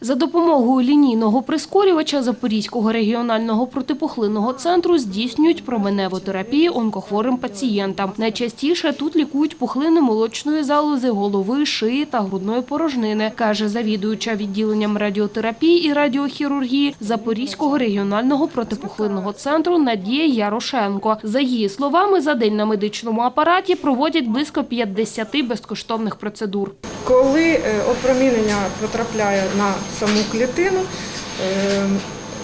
За допомогою лінійного прискорювача Запорізького регіонального протипухлинного центру здійснюють променеву терапію онкохворим пацієнтам. Найчастіше тут лікують пухлини молочної залози, голови, шиї та грудної порожнини, каже завідуюча відділенням радіотерапії і радіохірургії Запорізького регіонального протипухлинного центру Надія Ярошенко. За її словами, за день на медичному апараті проводять близько 50 безкоштовних процедур. Коли е, опромінення потрапляє на саму клітину, е,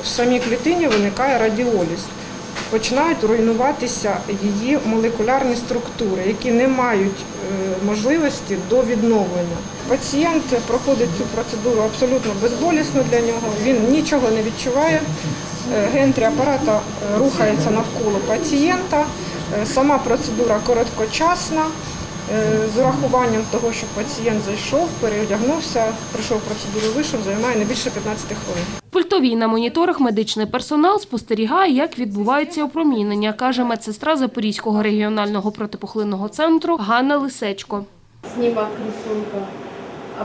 в самій клітині виникає радіоліз. Починають руйнуватися її молекулярні структури, які не мають е, можливості до відновлення. Пацієнт проходить цю процедуру абсолютно безболісно для нього, він нічого не відчуває. Гентрі апарата рухається навколо пацієнта. Сама процедура короткочасна. Е, З урахуванням того, що пацієнт зайшов, переодягнувся, пройшов процедуру, вийшов, займає не більше 15 хвилин. Пультовій на моніторах медичний персонал спостерігає, як відбувається опромінення, каже медсестра Запорізького регіонального протипухлинного центру Ганна Лисечко. снимок рисунка. А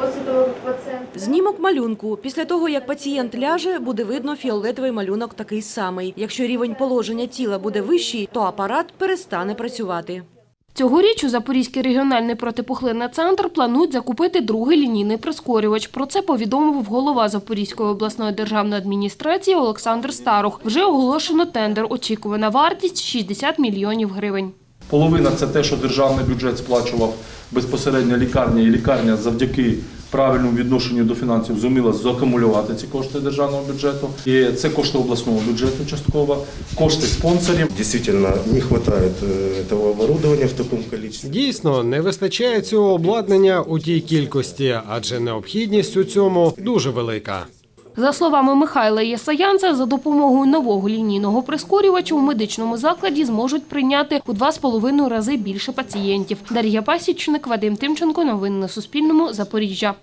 после того, как пациент... Знімок малюнку. Після того, як пацієнт ляже, буде видно фіолетовий малюнок такий самий. Якщо рівень положення тіла буде вищий, то апарат перестане працювати. Цьогоріч у Запорізький регіональний протипухлинний центр планують закупити другий лінійний прискорювач. Про це повідомив голова Запорізької обласної державної адміністрації Олександр Старух. Вже оголошено тендер. Очікувана вартість 60 мільйонів гривень. Половина це те, що державний бюджет сплачував безпосередньо лікарня, і лікарня завдяки правильному відношенню до фінансів зуміла закумулювати ці кошти державного бюджету. І це кошти обласного бюджету частково, кошти спонсорів. Дійсно, не вистачає цього обладнання в такому кількості. Дійсно, не вистачає цього обладнання у тій кількості, адже необхідність у цьому дуже велика. За словами Михайла Єсаянца, за допомогою нового лінійного прискорювача у медичному закладі зможуть прийняти у два з половиною рази більше пацієнтів. Дар'я Пасічник, Вадим Тимченко. Новини на Суспільному. Запоріжжя.